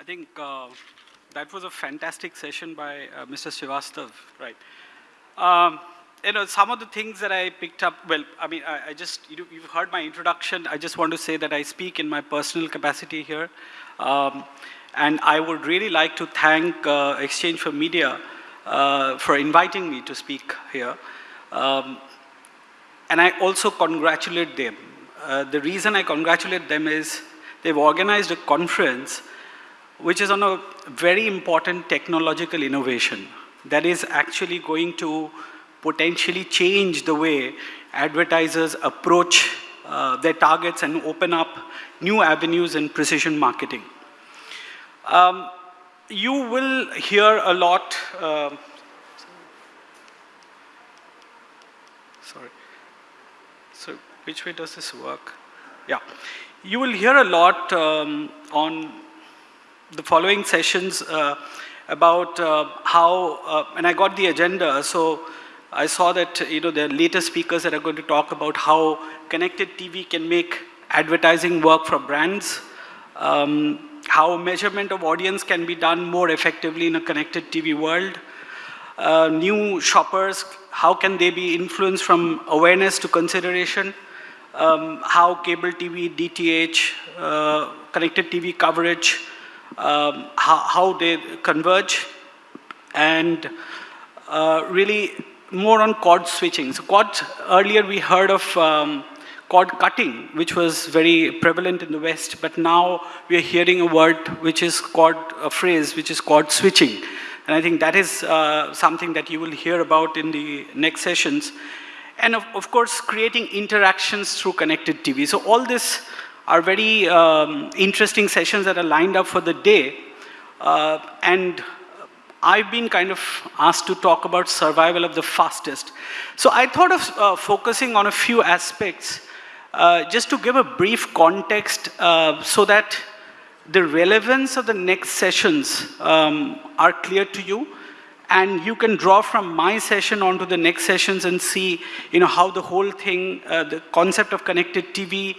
I think uh, that was a fantastic session by uh, Mr. Srivastav, right? Um, you know, some of the things that I picked up, well, I mean, I, I just, you, you've heard my introduction. I just want to say that I speak in my personal capacity here. Um, and I would really like to thank uh, Exchange for Media uh, for inviting me to speak here. Um, and I also congratulate them. Uh, the reason I congratulate them is they've organized a conference which is on a very important technological innovation that is actually going to potentially change the way advertisers approach uh, their targets and open up new avenues in precision marketing. Um, you will hear a lot, uh, sorry, so which way does this work? Yeah, you will hear a lot um, on the following sessions uh, about uh, how, uh, and I got the agenda, so I saw that, you know, the latest speakers that are going to talk about how connected TV can make advertising work for brands, um, how measurement of audience can be done more effectively in a connected TV world, uh, new shoppers, how can they be influenced from awareness to consideration, um, how cable TV, DTH, uh, connected TV coverage, um, how, how, they converge, and uh, really more on cord switching. So cord, earlier we heard of um, cutting, which was very prevalent in the West, but now we are hearing a word which is cord, a phrase which is cord switching. And I think that is uh, something that you will hear about in the next sessions. And of, of course, creating interactions through connected TV. So all this are very um, interesting sessions that are lined up for the day. Uh, and I've been kind of asked to talk about survival of the fastest. So I thought of uh, focusing on a few aspects uh, just to give a brief context uh, so that the relevance of the next sessions um, are clear to you and you can draw from my session onto the next sessions and see you know, how the whole thing, uh, the concept of connected TV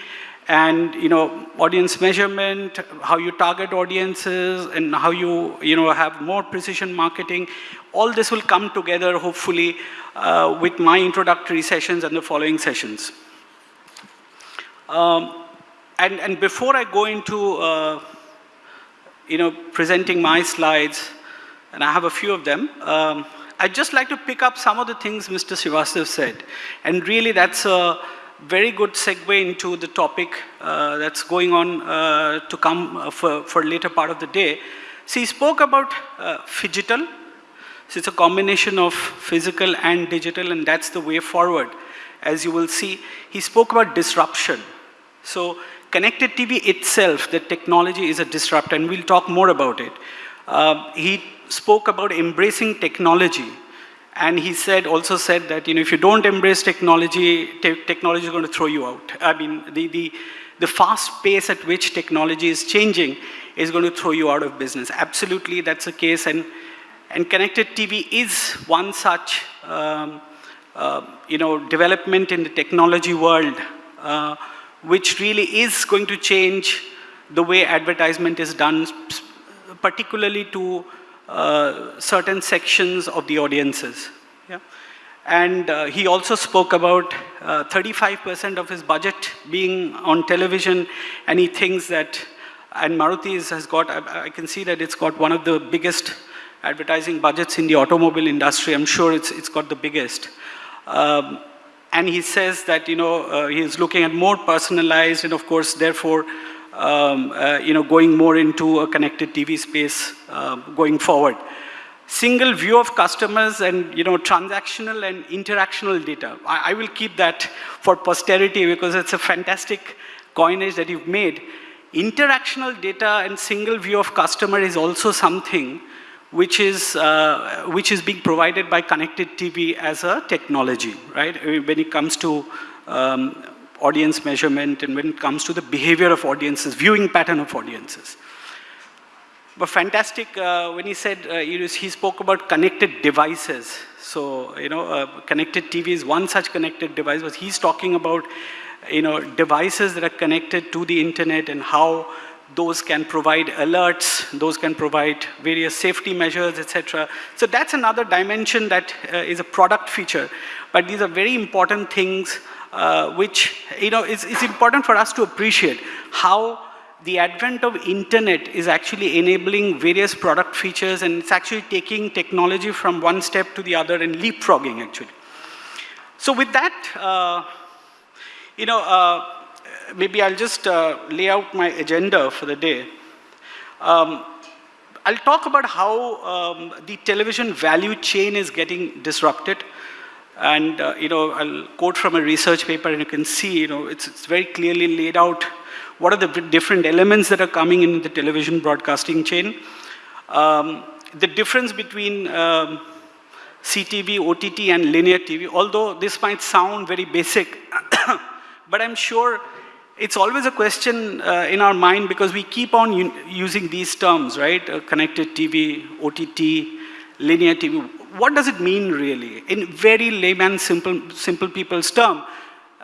and you know audience measurement, how you target audiences, and how you you know have more precision marketing. All this will come together hopefully uh, with my introductory sessions and the following sessions. Um, and and before I go into uh, you know presenting my slides, and I have a few of them. Um, I'd just like to pick up some of the things Mr. Srivastav said. And really that's a very good segue into the topic uh, that's going on uh, to come uh, for, for later part of the day. So he spoke about uh. So it's a combination of physical and digital and that's the way forward. As you will see, he spoke about disruption. So connected TV itself, the technology is a disruptor and we'll talk more about it. Uh, he spoke about embracing technology and he said, also said that, you know, if you don't embrace technology, te technology is going to throw you out. I mean, the, the, the fast pace at which technology is changing is going to throw you out of business. Absolutely, that's the case. And, and connected TV is one such, um, uh, you know, development in the technology world, uh, which really is going to change the way advertisement is done, particularly to uh, certain sections of the audiences. Yeah? And uh, he also spoke about 35% uh, of his budget being on television, and he thinks that, and Maruti has got, I, I, can see that it's got one of the biggest advertising budgets in the automobile industry. I'm sure it's, it's got the biggest. Um, and he says that, you know, uh, he's looking at more personalized and of course, therefore, um, uh, you know, going more into a connected TV space uh, going forward. Single view of customers and, you know, transactional and interactional data. I, I will keep that for posterity because it's a fantastic coinage that you've made. Interactional data and single view of customer is also something which is, uh, which is being provided by connected TV as a technology, right? When it comes to um, audience measurement and when it comes to the behavior of audiences, viewing pattern of audiences. But fantastic uh, when he said, uh, he spoke about connected devices. So, you know, uh, connected TV is one such connected device, but he's talking about, you know, devices that are connected to the internet and how those can provide alerts, those can provide various safety measures, etc. So that's another dimension that uh, is a product feature. But these are very important things uh, which, you know, is, important for us to appreciate how the advent of internet is actually enabling various product features and it's actually taking technology from one step to the other and leapfrogging actually. So with that, uh, you know, uh, maybe I'll just uh, lay out my agenda for the day. Um, I'll talk about how um, the television value chain is getting disrupted. And, uh, you know, I'll quote from a research paper and you can see, you know, it's, it's very clearly laid out what are the different elements that are coming in the television broadcasting chain. Um, the difference between um, CTV, OTT, and linear TV, although this might sound very basic, but I'm sure it's always a question uh, in our mind because we keep on using these terms, right? Uh, connected TV, OTT, linear TV. What does it mean really? In very layman, simple, simple people's term,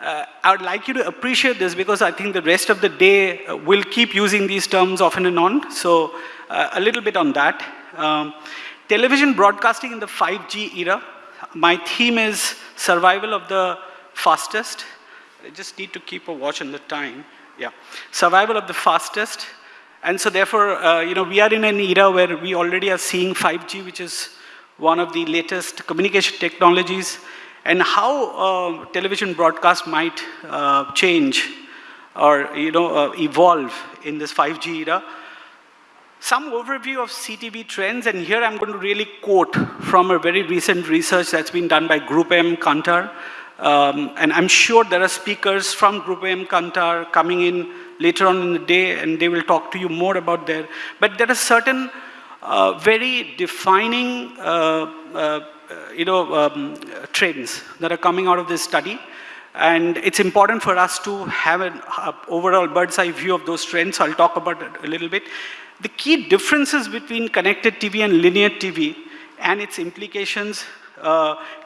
uh, I would like you to appreciate this because I think the rest of the day uh, we'll keep using these terms often and on. So uh, a little bit on that. Um, television broadcasting in the 5G era. My theme is survival of the fastest. I just need to keep a watch on the time. Yeah, survival of the fastest. And so therefore, uh, you know, we are in an era where we already are seeing 5G, which is one of the latest communication technologies and how uh, television broadcast might uh, change or you know, uh, evolve in this 5G era. Some overview of CTV trends, and here I'm going to really quote from a very recent research that's been done by Group M Kantar. Um, and I'm sure there are speakers from Group M Kantar coming in later on in the day, and they will talk to you more about there. But there are certain uh, very defining uh, uh, you know, um, trends that are coming out of this study. And it's important for us to have an overall bird's eye view of those trends. I'll talk about it a little bit. The key differences between connected TV and linear TV and its implications,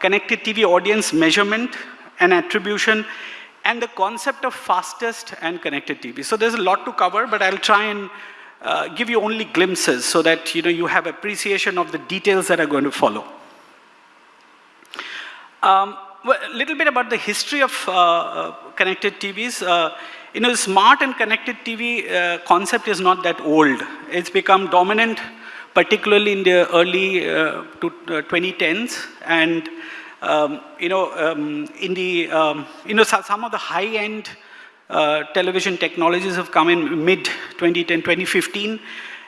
connected TV audience measurement and attribution, and the concept of fastest and connected TV. So there's a lot to cover, but I'll try and uh, give you only glimpses so that you know you have appreciation of the details that are going to follow. Um, well, a little bit about the history of uh, uh connected TVs. Uh, you know, smart and connected TV uh, concept is not that old. It's become dominant, particularly in the early to, 2010s. And, um, you know, um, in the, um, you know, some of the high-end uh, television technologies have come in mid 2010, 2015.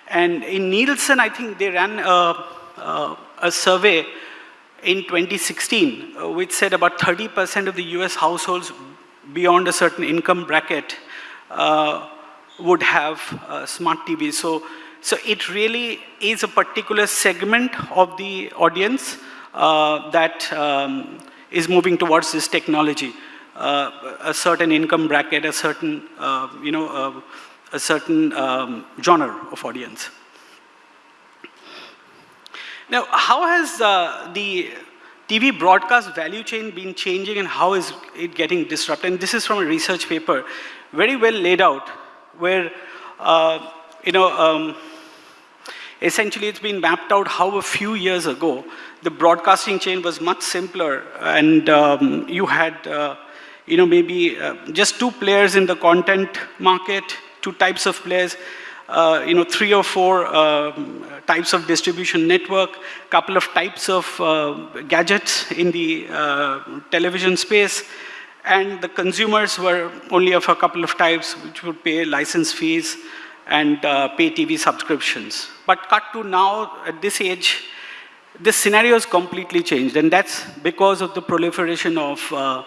And in Nielsen, I think they ran a, a survey in 2016, uh, which said about 30% of the US households beyond a certain income bracket uh, would have uh, smart TVs. So, so it really is a particular segment of the audience uh, that um, is moving towards this technology. Uh, a certain income bracket, a certain, uh, you know, a certain um, genre of audience. Now, how has uh, the TV broadcast value chain been changing and how is it getting disrupted? And this is from a research paper, very well laid out, where, uh, you know, um, essentially it's been mapped out how a few years ago, the broadcasting chain was much simpler and um, you had, uh, you know, maybe uh, just two players in the content market, two types of players, uh, you know, three or four um, types of distribution network, couple of types of uh, gadgets in the uh, television space, and the consumers were only of a couple of types which would pay license fees and uh, pay TV subscriptions. But cut to now, at this age, this scenario has completely changed, and that's because of the proliferation of, uh,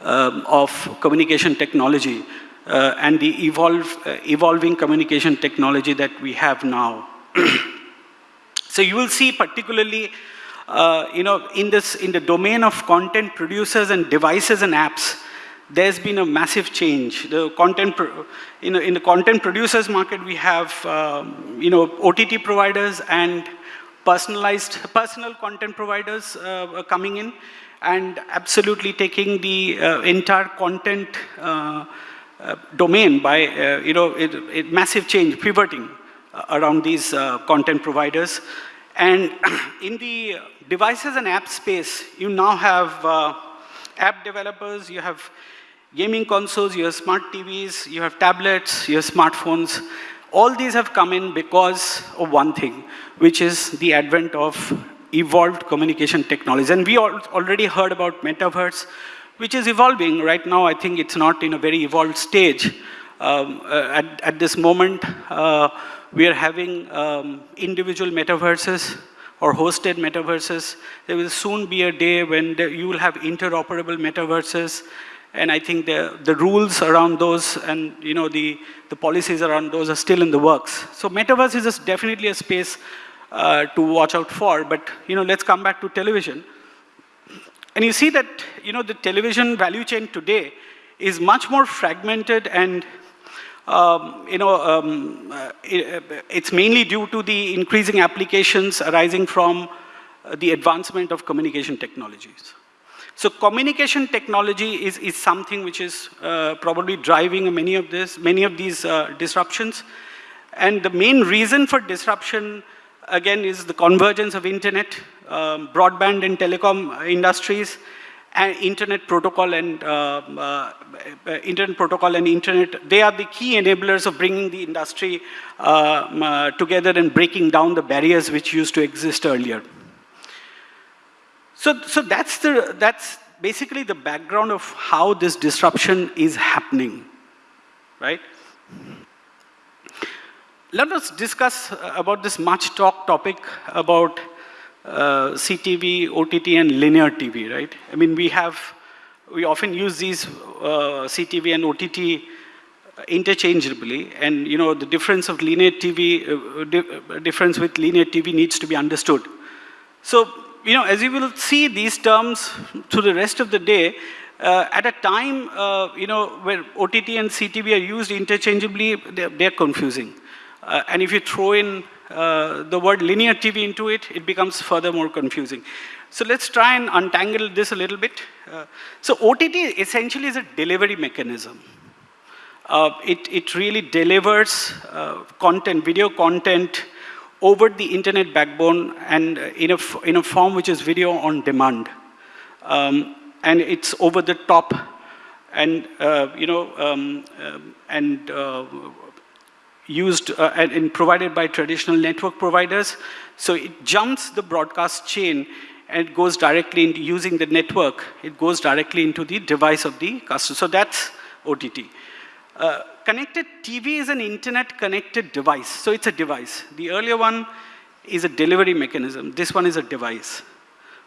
um, of communication technology uh, and the evolve, uh, evolving communication technology that we have now. so you will see particularly uh, you know, in, this, in the domain of content producers and devices and apps, there's been a massive change. The content, know, in the content producers market, we have, um, you know, OTT providers and personalized, personal content providers uh, coming in and absolutely taking the uh, entire content uh, uh, domain by, uh, you know, it, it massive change, pivoting uh, around these uh, content providers. And in the devices and app space, you now have app developers, you have gaming consoles, you have smart TVs, you have tablets, you have smartphones. All these have come in because of one thing, which is the advent of evolved communication technologies. And we already heard about metaverse, which is evolving. Right now, I think it's not in a very evolved stage. Um, uh, at, at, this moment, uh, we are having um, individual metaverses or hosted metaverses. There will soon be a day when the, you will have interoperable metaverses and I think the, the rules around those and you know, the, the policies around those are still in the works. So metaverse is definitely a space uh, to watch out for, but you know, let's come back to television. And you see that you know, the television value chain today is much more fragmented and um, you know, um, uh, it, it's mainly due to the increasing applications arising from uh, the advancement of communication technologies. So communication technology is, is something which is uh, probably driving many of this, many of these uh, disruptions. And the main reason for disruption, again, is the convergence of internet, um, broadband and telecom industries, and internet protocol and uh, uh, internet protocol and internet, they are the key enablers of bringing the industry uh, uh, together and breaking down the barriers which used to exist earlier. So, so that's, the, that's basically the background of how this disruption is happening, right? Let us discuss about this much talked topic about uh, CTV, OTT, and linear TV, right? I mean, we have, we often use these uh, CTV and OTT interchangeably, and you know, the difference of linear TV, uh, di difference with linear TV needs to be understood. So you know, as you will see these terms through the rest of the day, uh, at a time, uh, you know, where OTT and CTV are used interchangeably, they're, they're confusing. Uh, and if you throw in uh, the word linear TV into it, it becomes further more confusing. So let's try and untangle this a little bit. Uh, so OTT essentially is a delivery mechanism. Uh, it, it really delivers content, video content, over the internet backbone and in a, in a form which is video on demand. Um, and it's over the top and, uh, you know, um, uh, and uh, used uh, and, and, provided by traditional network providers. So it jumps the broadcast chain and it goes directly into using the network, it goes directly into the device of the customer. So that's OTT. Uh, connected TV is an internet connected device. So it's a device. The earlier one is a delivery mechanism. This one is a device,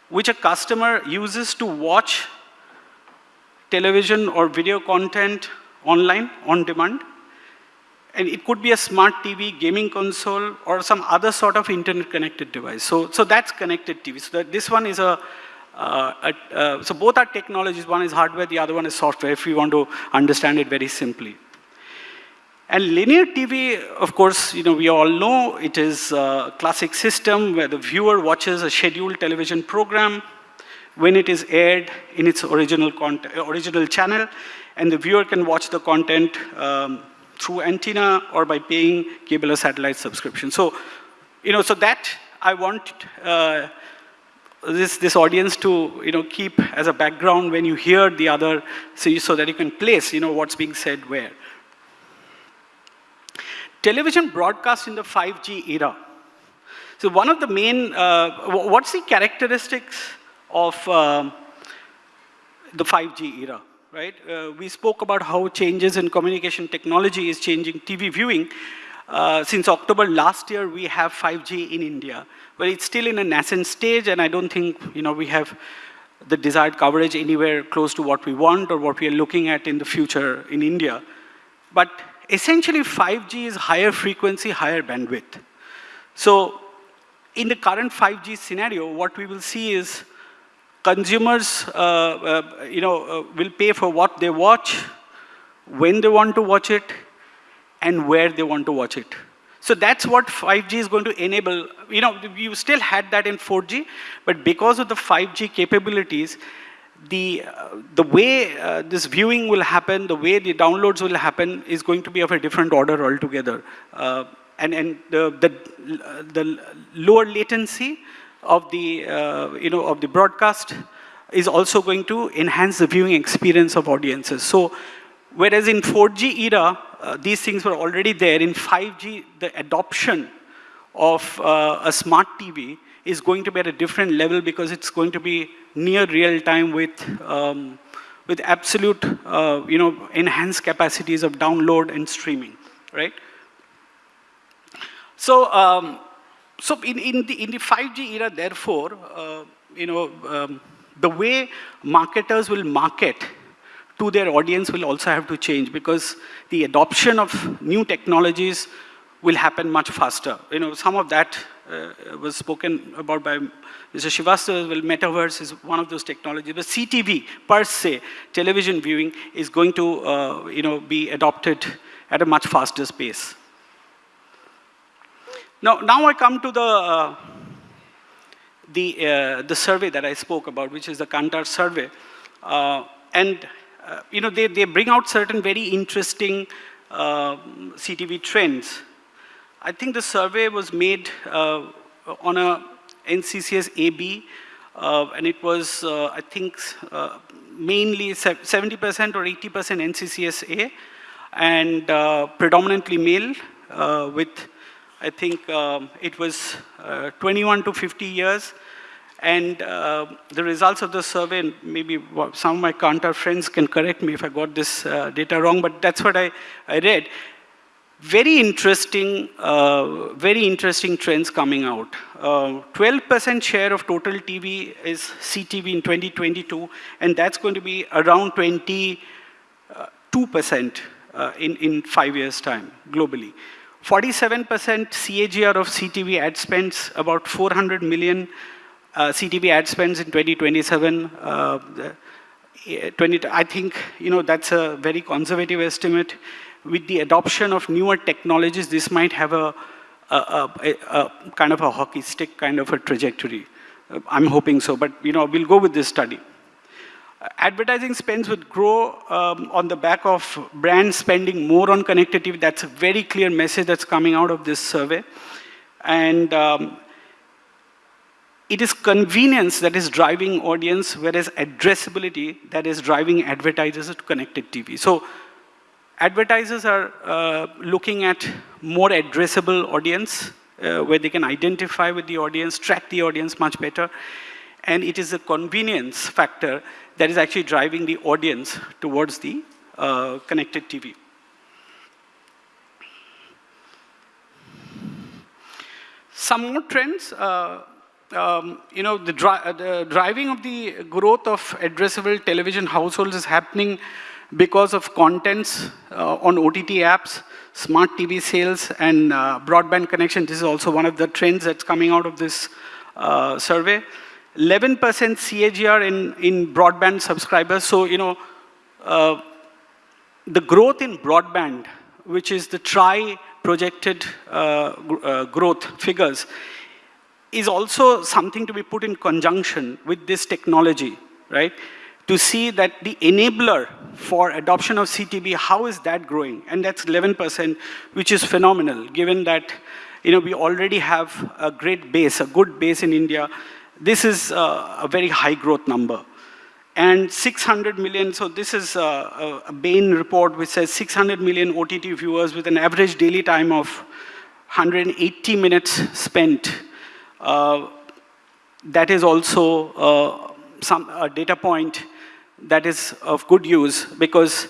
which a customer uses to watch television or video content online, on demand. And it could be a smart TV, gaming console, or some other sort of internet connected device. So, so that's connected TV. So that this one is a, uh, uh, so both are technologies. One is hardware, the other one is software, if we want to understand it very simply. And linear TV, of course, you know, we all know it is a classic system where the viewer watches a scheduled television program when it is aired in its original, original channel, and the viewer can watch the content um, through antenna or by paying cable or satellite subscription. So, you know, so that I want uh, this, this audience to, you know, keep as a background when you hear the other, so, that you can place, you know, what's being said where television broadcast in the 5G era. So one of the main, uh, what's the characteristics of uh, the 5G era, right? Uh, we spoke about how changes in communication technology is changing TV viewing. Uh, since October last year, we have 5G in India, but it's still in a nascent stage, and I don't think you know we have the desired coverage anywhere close to what we want or what we are looking at in the future in India. But essentially 5G is higher frequency, higher bandwidth. So in the current 5G scenario, what we will see is consumers uh, uh, you know, uh, will pay for what they watch, when they want to watch it, and where they want to watch it. So that's what 5G is going to enable. You know, you still had that in 4G, but because of the 5G capabilities, the, uh, the way uh, this viewing will happen, the way the downloads will happen is going to be of a different order altogether. Uh, and and the, the, the lower latency of the, uh, you know, of the broadcast is also going to enhance the viewing experience of audiences. So whereas in 4G era, uh, these things were already there, in 5G, the adoption of uh, a smart TV is going to be at a different level because it's going to be near real time with, um, with absolute, uh, you know, enhanced capacities of download and streaming, right? So, um, so in, in, the, in the 5G era, therefore, uh, you know, um, the way marketers will market to their audience will also have to change because the adoption of new technologies will happen much faster. You know, some of that uh, was spoken about by Mr. Srivastava, well, metaverse is one of those technologies. But CTV, per se, television viewing, is going to, uh, you know, be adopted at a much faster pace. Now, now I come to the, uh, the, uh, the survey that I spoke about, which is the Kantar survey. Uh, and, uh, you know, they, they bring out certain very interesting CTV trends. I think the survey was made uh, on a NCCS AB, uh, and it was, uh, I think, uh, mainly 70% or 80% NCCS A, and uh, predominantly male, uh, with, I think, um, it was 21 to 50 years, and uh, the results of the survey, maybe some of my Kantar friends can correct me if I got this uh, data wrong, but that's what I, I read very interesting, uh, very interesting trends coming out. 12% uh, share of total TV is CTV in 2022, and that's going to be around 22% uh, in, in five years' time globally. 47% CAGR of CTV ad spends, about 400 million uh, CTV ad spends in 2027. Uh, 20, I think, you know, that's a very conservative estimate with the adoption of newer technologies, this might have a, a, a, a kind of a hockey stick kind of a trajectory. Uh, I'm hoping so, but you know, we'll go with this study. Advertising spends would grow um, on the back of brands spending more on connected TV. That's a very clear message that's coming out of this survey. And um, it is convenience that is driving audience, whereas addressability that is driving advertisers to connected TV. So Advertisers are uh, looking at more addressable audience uh, where they can identify with the audience, track the audience much better. And it is a convenience factor that is actually driving the audience towards the uh, connected TV. Some more trends, uh, um, you know, the, dri the, driving of the growth of addressable television households is happening because of contents uh, on OTT apps, smart TV sales, and uh, broadband connection. This is also one of the trends that's coming out of this uh, survey. 11% CAGR in, in broadband subscribers. So, you know, uh, the growth in broadband, which is the TRAI projected uh, uh, growth figures, is also something to be put in conjunction with this technology, right? to see that the enabler for adoption of CTV, how is that growing? And that's 11%, which is phenomenal, given that you know, we already have a great base, a good base in India. This is uh, a very high growth number. And 600 million, so this is a, a Bain report which says 600 million OTT viewers with an average daily time of 180 minutes spent. Uh, that is also uh, some a data point that is of good use because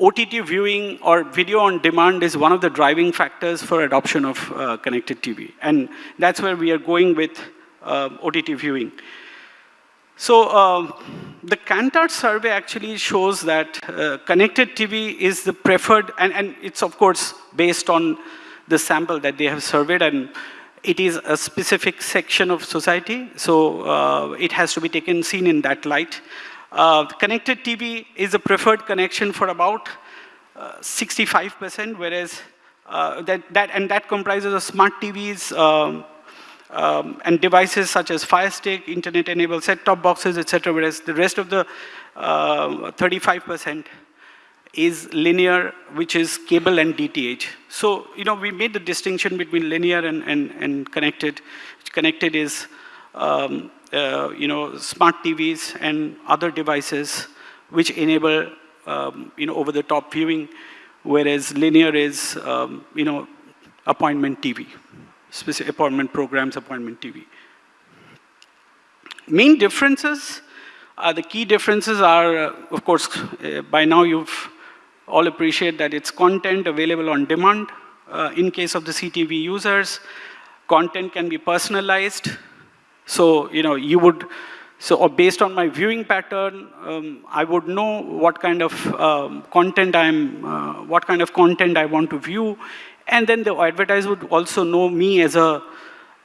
OTT viewing or video on demand is one of the driving factors for adoption of uh, connected TV. And that's where we are going with OTT viewing. So uh, the Kantar survey actually shows that uh, connected TV is the preferred, and, and it's of course based on the sample that they have surveyed and it is a specific section of society, so uh, it has to be taken, seen in that light. Uh, connected TV is a preferred connection for about 65%, uh, whereas uh, that, that, and that comprises of smart TVs, um, um, and devices such as Fire Stick, internet-enabled set-top boxes, etc., whereas the rest of the 35% uh, is linear, which is cable and DTH. So, you know, we made the distinction between linear and, and, and connected. Connected is, um, uh, you know, smart TVs and other devices which enable, um, you know, over-the-top viewing, whereas linear is, um, you know, appointment TV, specific appointment programs, appointment TV. Main differences, uh, the key differences are, uh, of course, uh, by now you've all appreciate that it's content available on demand. Uh, in case of the CTV users, content can be personalized. So, you know, you would, so based on my viewing pattern, um, I would know what kind of um, content I'm, uh, what kind of content I want to view. And then the advertiser would also know me as a,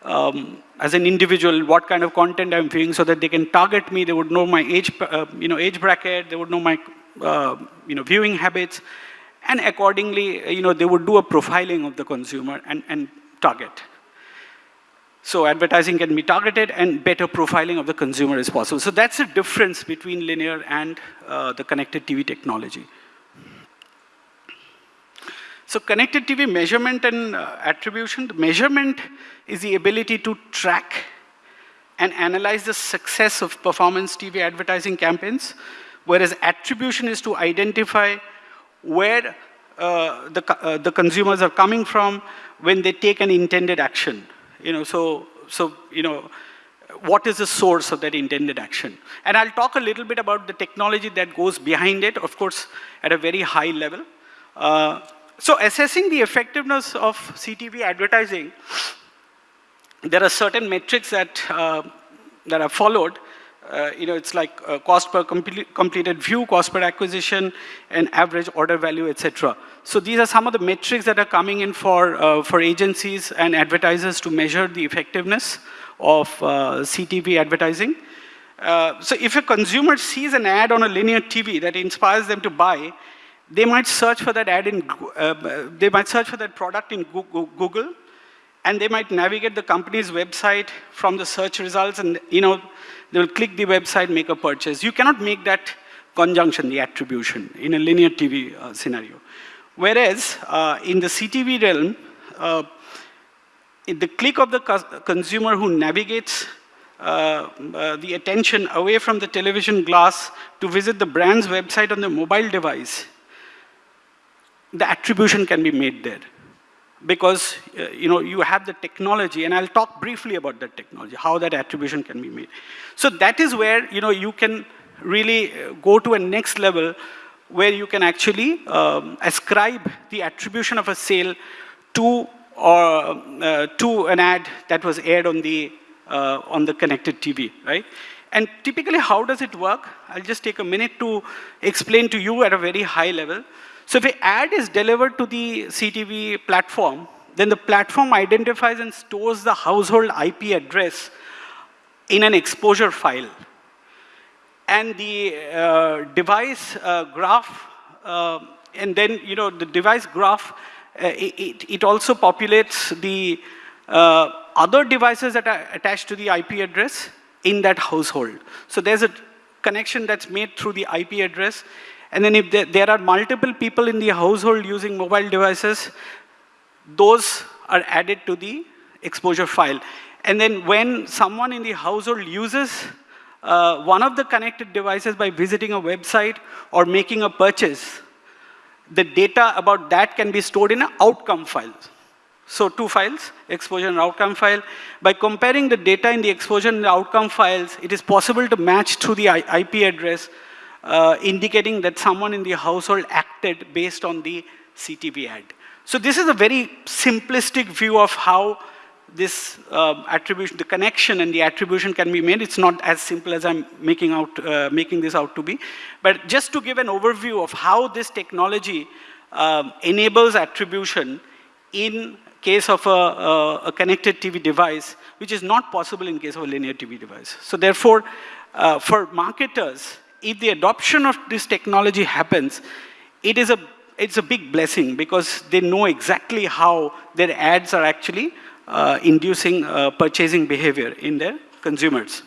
um, as an individual, what kind of content I'm viewing so that they can target me. They would know my age, uh, you know, age bracket. They would know my uh, you know, viewing habits, and accordingly, you know, they would do a profiling of the consumer and, and target. So advertising can be targeted and better profiling of the consumer is possible. So that's the difference between linear and uh, the connected TV technology. So connected TV measurement and uh, attribution, the measurement is the ability to track and analyze the success of performance TV advertising campaigns whereas attribution is to identify where uh, the, uh, the consumers are coming from when they take an intended action. You know, so, so, you know, what is the source of that intended action? And I'll talk a little bit about the technology that goes behind it, of course, at a very high level. Uh, so assessing the effectiveness of CTV advertising, there are certain metrics that, uh, that are followed uh, you know, it's like uh, cost per completed view, cost per acquisition, and average order value, etc. So these are some of the metrics that are coming in for, uh, for agencies and advertisers to measure the effectiveness of uh, CTV advertising. Uh, so if a consumer sees an ad on a linear TV that inspires them to buy, they might search for that ad in, uh, they might search for that product in Google, and they might navigate the company's website from the search results and, you know, they will click the website, make a purchase. You cannot make that conjunction, the attribution, in a linear TV uh, scenario. Whereas uh, in the CTV realm, uh, the click of the consumer who navigates uh, uh, the attention away from the television glass to visit the brand's website on the mobile device, the attribution can be made there. Because uh, you know you have the technology and I'll talk briefly about that technology how that attribution can be made. So that is where you know you can really uh, go to a next level where you can actually um, ascribe the attribution of a sale to or uh, to an ad that was aired on the uh, on the connected TV right? And typically how does it work? I'll just take a minute to explain to you at a very high level so if an ad is delivered to the CTV platform, then the platform identifies and stores the household IP address in an exposure file. And the uh, device uh, graph, uh, and then, you know, the device graph, uh, it, it, also populates the uh, other devices that are attached to the IP address in that household. So there's a connection that's made through the IP address and then if there, are multiple people in the household using mobile devices, those are added to the exposure file. And then when someone in the household uses uh, one of the connected devices by visiting a website or making a purchase, the data about that can be stored in an outcome file. So two files, exposure and outcome file. By comparing the data in the exposure and the outcome files, it is possible to match through the IP address uh, indicating that someone in the household acted based on the CTV ad. So this is a very simplistic view of how this uh, attribution, the connection and the attribution can be made. It's not as simple as I'm making, out, uh, making this out to be. But just to give an overview of how this technology um, enables attribution in case of a, a, connected TV device, which is not possible in case of a linear TV device. So therefore, uh, for marketers, if the adoption of this technology happens, it is a, it's a big blessing because they know exactly how their ads are actually uh, inducing uh, purchasing behavior in their consumers.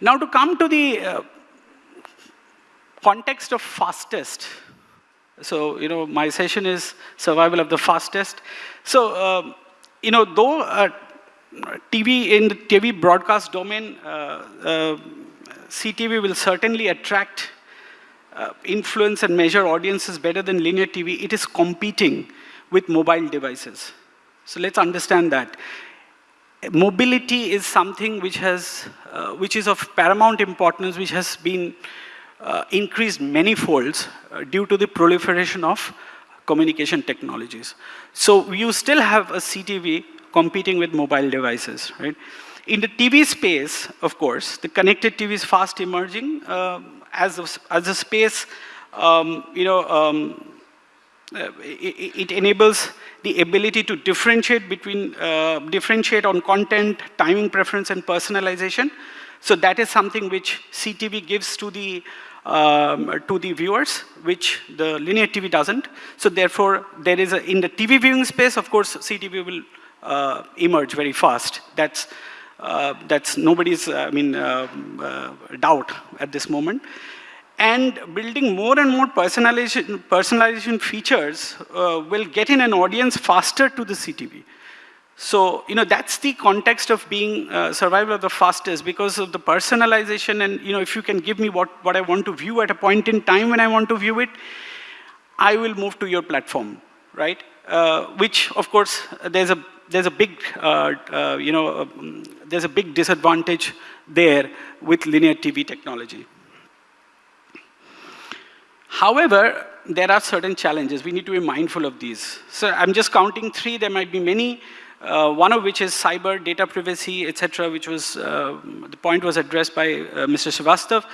Now to come to the uh, context of fastest. So, you know, my session is survival of the fastest. So, um, you know, though uh, TV in the TV broadcast domain, uh, uh, CTV will certainly attract, uh, influence and measure audiences better than linear TV. It is competing with mobile devices. So let's understand that. Mobility is something which has, uh, which is of paramount importance, which has been uh, increased many folds uh, due to the proliferation of communication technologies. So you still have a CTV competing with mobile devices, right? In the TV space, of course, the connected TV is fast emerging uh, as, a, as a space, um, you know, um, uh, it, it, enables the ability to differentiate between, uh, differentiate on content, timing preference, and personalization. So that is something which CTV gives to the um, to the viewers, which the linear TV doesn't. So therefore, there is a, in the TV viewing space, of course, CTV will uh, emerge very fast. That's, uh, that's nobody's, I mean, uh, uh, doubt at this moment. And building more and more personalization, personalization features uh, will get in an audience faster to the CTV. So, you know, that's the context of being uh, survival of the fastest because of the personalization and, you know, if you can give me what, what I want to view at a point in time when I want to view it, I will move to your platform, right? Uh, which, of course, there's a there's a big, uh, uh, you know, um, there's a big disadvantage there with linear TV technology. However, there are certain challenges. We need to be mindful of these. So I'm just counting three. There might be many. Uh, one of which is cyber data privacy, etc., which was uh, the point was addressed by uh, Mr. Srivastav.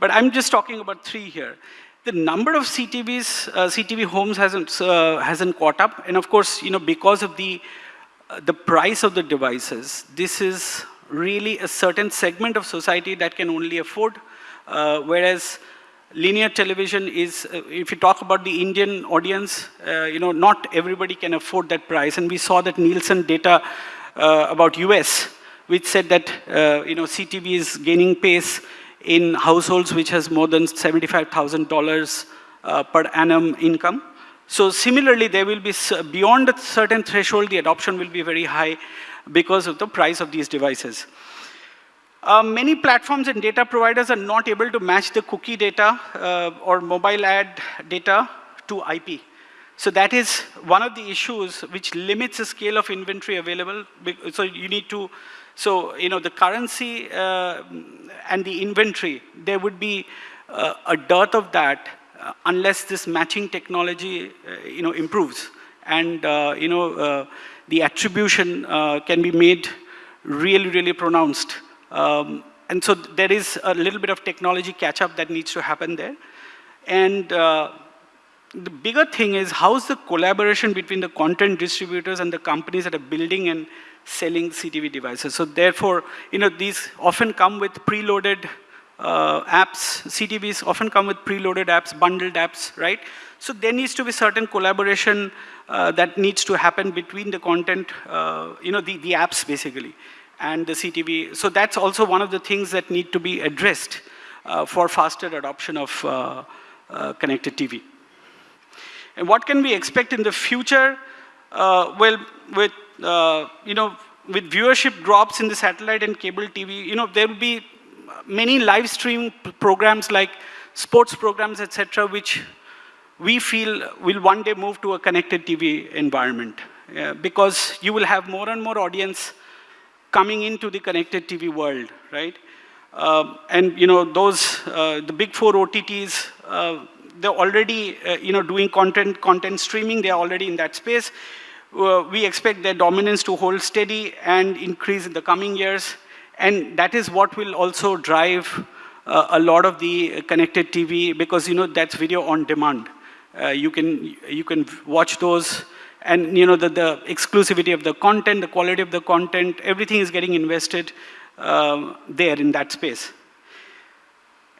But I'm just talking about three here. The number of CTVs, uh, CTV homes hasn't uh, hasn't caught up, and of course, you know, because of the the price of the devices, this is really a certain segment of society that can only afford, whereas linear television is, uh, if you talk about the Indian audience, uh, you know, not everybody can afford that price. And we saw that Nielsen data uh, about US, which said that, uh, you know, CTV is gaining pace in households which has more than $75,000 uh, per annum income. So similarly, there will be, beyond a certain threshold, the adoption will be very high because of the price of these devices. Uh, many platforms and data providers are not able to match the cookie data uh, or mobile ad data to IP. So that is one of the issues which limits the scale of inventory available. So you need to, so you know the currency uh, and the inventory, there would be uh, a dearth of that unless this matching technology, uh, you know, improves. And you know, the attribution can be made really, really pronounced. Um, and so there is a little bit of technology catch-up that needs to happen there. And uh, the bigger thing is how's the collaboration between the content distributors and the companies that are building and selling CTV devices. So therefore, you know, these often come with preloaded uh, apps. CTVs often come with preloaded apps, bundled apps, right? So there needs to be certain collaboration uh, that needs to happen between the content, uh, you know, the, the apps basically and the CTV. So that's also one of the things that need to be addressed uh, for faster adoption of uh, uh, connected TV. And what can we expect in the future? Well, with, you know, with viewership drops in the satellite and cable TV, you know, there will be many live stream programs like sports programs, etc., which we feel will one day move to a connected TV environment. because you will have more and more audience coming into the connected TV world, right? Uh, and you know, those, uh, the big four OTTs, uh, they're already, uh, you know, doing content, content streaming, they're already in that space. Uh, we expect their dominance to hold steady and increase in the coming years. And that is what will also drive uh, a lot of the connected TV because, you know, that's video on demand. you, can, you can watch those and you know, the, the exclusivity of the content, the quality of the content, everything is getting invested uh, there in that space.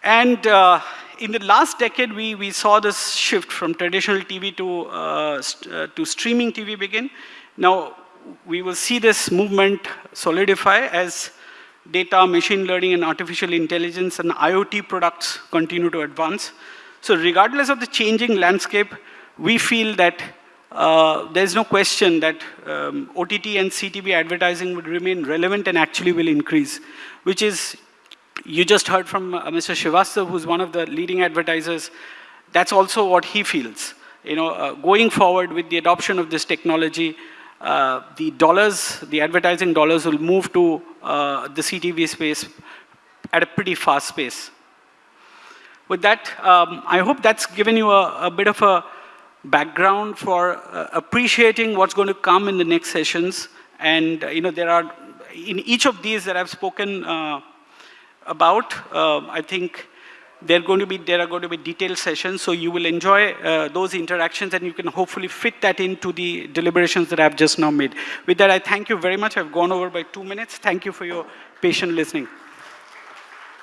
And uh, in the last decade, we, we saw this shift from traditional TV to, uh, st uh, to streaming TV begin. Now, we will see this movement solidify as data, machine learning, and artificial intelligence and IoT products continue to advance. So regardless of the changing landscape, we feel that uh, there's no question that um, OTT and CTV advertising would remain relevant and actually will increase, which is, you just heard from uh, Mr. Srivastav, who's one of the leading advertisers, that's also what he feels. You know, uh, going forward with the adoption of this technology, uh, the dollars, the advertising dollars will move to uh, the CTV space at a pretty fast pace. With that, um, I hope that's given you a, a bit of a background for uh, appreciating what's going to come in the next sessions. And, uh, you know, there are, in each of these that I've spoken uh, about, I think there are going to be, there are going to be detailed sessions, so you will enjoy uh, those interactions and you can hopefully fit that into the deliberations that I've just now made. With that, I thank you very much. I've gone over by two minutes. Thank you for your patient listening.